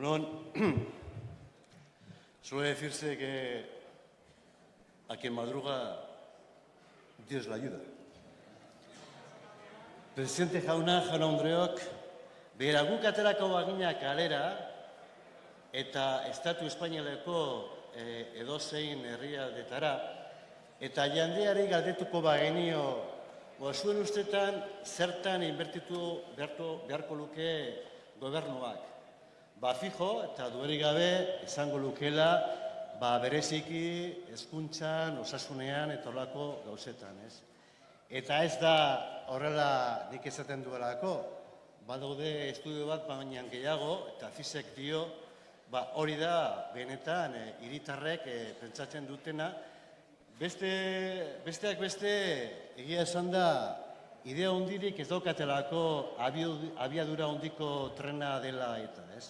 Egunon, suele decirse que a quien madruga Dios la ayuda. Presidente jauna, jauna andreok, behera guk aterako bagina kalera eta Estatu Espainialeko e, edozein herrialdetara eta jandeari galdetuko bagenio zuen ustetan zertan inbertitu beharko, beharko luke gobernuak. Ba, fijo, eta dueri gabe, esango lukela, ba, bereziki, hezkuntzan, osasunean, eta horlako gauzetan, ez? Eta ez da horrela nik esaten duelako, badaude estudio bat baina gehiago, eta fizek dio, ba, hori da, benetan, e, iritarrek e, pentsatzen dutena, beste, besteak beste, egia esan da, idea hondirik ez daukatelako abiadura hondiko trena dela eta, ez?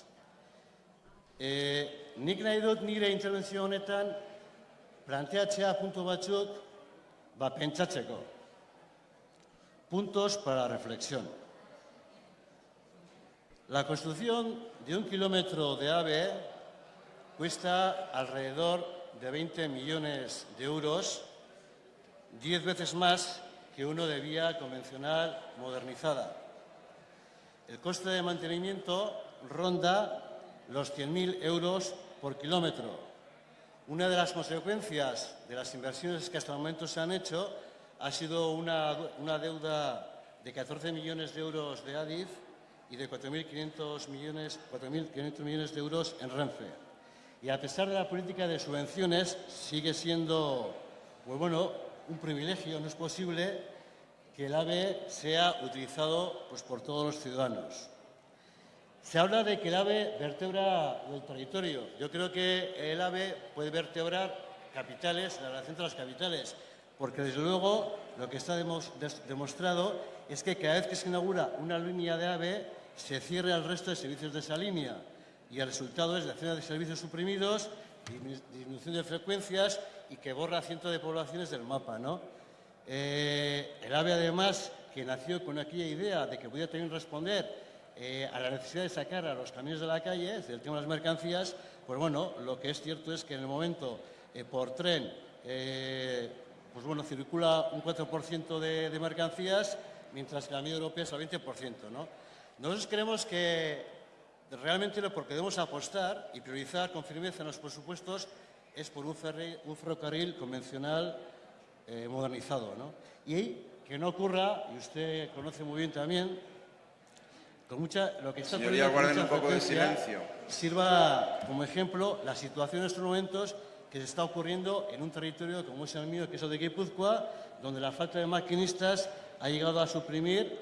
E, nik nahi dut nire intervenzio honetan planteatzea batzuk ba pentsatzeko. Puntos para reflexión. La construcción de un kilómetro de AVE cuesta alrededor de 20 millones de euros, 10 veces más que uno de vía convencional modernizada. El coste de mantenimiento ronda los 100.000 euros por kilómetro. Una de las consecuencias de las inversiones que hasta el momento se han hecho ha sido una, deuda de 14 millones de euros de ADIF y de 4.500 millones, millones de euros en Renfe. Y a pesar de la política de subvenciones, sigue siendo pues bueno, un privilegio, no es posible que el AVE sea utilizado pues, por todos los ciudadanos. Se habla de que el ave vertebra el territorio. Yo creo que el ave puede vertebrar capitales, la relación entre las capitales, porque desde luego lo que está demostrado es que cada vez que se inaugura una línea de AVE se cierra el resto de servicios de esa línea y el resultado es la acción de servicios suprimidos, disminución de frecuencias y que borra cientos de poblaciones del mapa. ¿no? Eh, el AVE además, que nació con aquella idea de que podía también responder eh, a la necesidad de sacar a los camiones de la calle, es el tema de las mercancías, pues bueno, lo que es cierto es que en el momento eh, por tren, eh, pues bueno, circula un 4% de, mercancías, mientras que la media europea es el 20%, ¿no? Nosotros creemos que realmente lo que debemos apostar y priorizar con firmeza en los presupuestos es por un, ferrocarril convencional modernizado, ¿no? Y que no ocurra, y usted conoce muy bien también, con mucha, lo que está Señoría, guarden un poco de silencio. Sirva como ejemplo la situación en estos momentos que se está ocurriendo en un territorio como es el mío, que es el de Guipúzcoa, donde la falta de maquinistas ha llegado a suprimir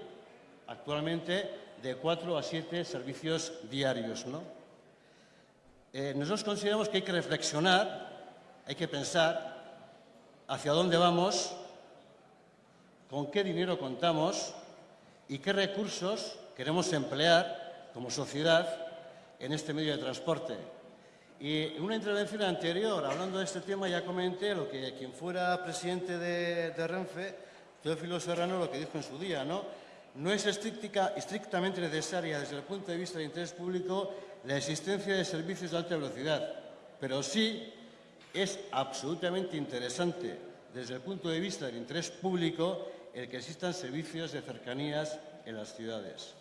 actualmente de cuatro a siete servicios diarios. ¿no? Eh, nosotros consideramos que hay que reflexionar, hay que pensar hacia dónde vamos, con qué dinero contamos y qué recursos queremos emplear como sociedad en este medio de transporte. Y en una intervención anterior, hablando de este tema, ya comenté lo que quien fuera presidente de, Renfe, Teófilo Serrano, lo que dijo en su día, ¿no? No es estrictamente necesaria desde el punto de vista del interés público la existencia de servicios de alta velocidad, pero sí es absolutamente interesante desde el punto de vista del interés público el que existan servicios de cercanías en las ciudades.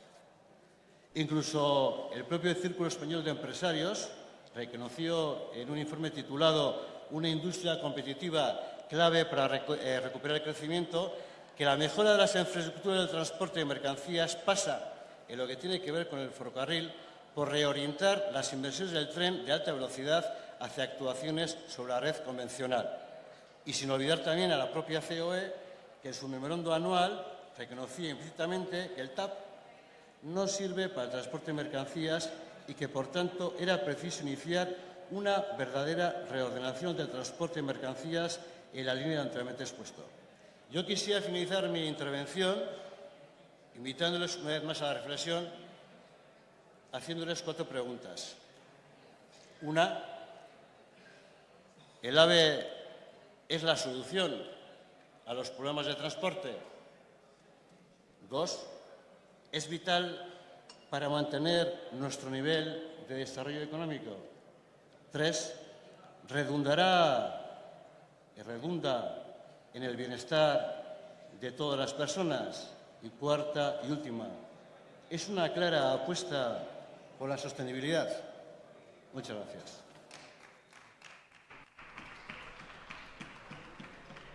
Incluso el propio Círculo Español de Empresarios reconoció en un informe titulado Una industria competitiva clave para eh, recuperar el crecimiento que la mejora de las infraestructuras del transporte de mercancías pasa, en lo que tiene que ver con el ferrocarril, por reorientar las inversiones del tren de alta velocidad hacia actuaciones sobre la red convencional. Y sin olvidar también a la propia COE, en su memorando anual reconocía implícitamente que el TAP no sirve para el transporte de mercancías y que, por tanto, era preciso iniciar una verdadera reordenación del transporte de mercancías en la línea anteriormente expuesto. Yo quisiera finalizar mi intervención invitándoles una vez más a la reflexión, haciéndoles cuatro preguntas. Una, ¿el AVE es la solución a los problemas de transporte? Dos, es vital para mantener nuestro nivel de desarrollo económico. Tres, redundará y redunda en el bienestar de todas las personas. Y cuarta y última, es una clara apuesta por la sostenibilidad. Muchas gracias.